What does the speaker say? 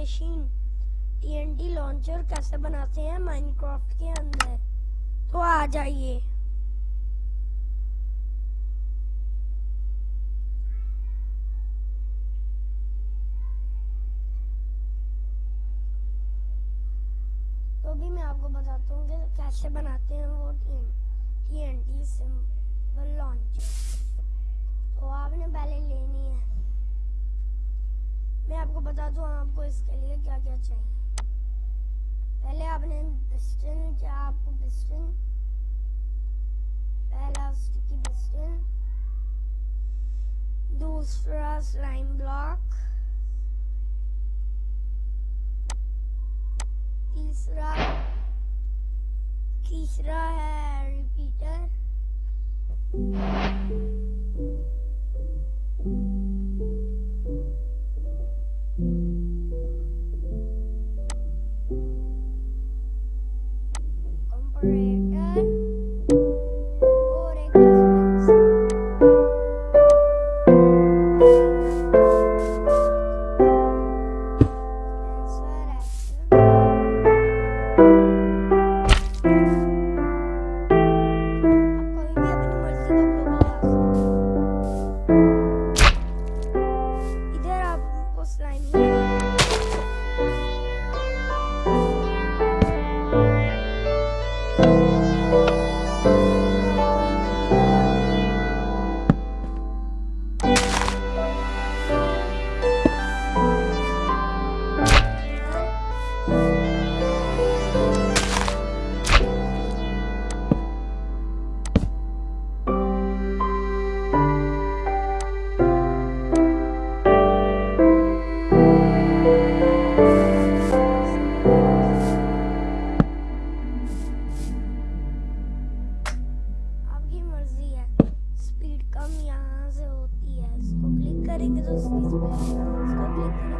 Machine TNT launcher कैसे बनाते हैं माइनक्राफ्ट के अंदर? तो आ जाइए। तो भी मैं आपको बताता हूँ कैसे बनाते हैं वो टीएनटी सिंपल लॉन्चर आपको बता दूँ आपको इसके लिए क्या क्या चाहिए। पहले आपने पिस्टन क्या आपको पिस्टन पहला स्टिकी पिस्टन दूसरा स्लाइम ब्लॉक तीसरा तीसरा है रिपीटर break. करेंगे तो इसको क्लिक करेंगे तो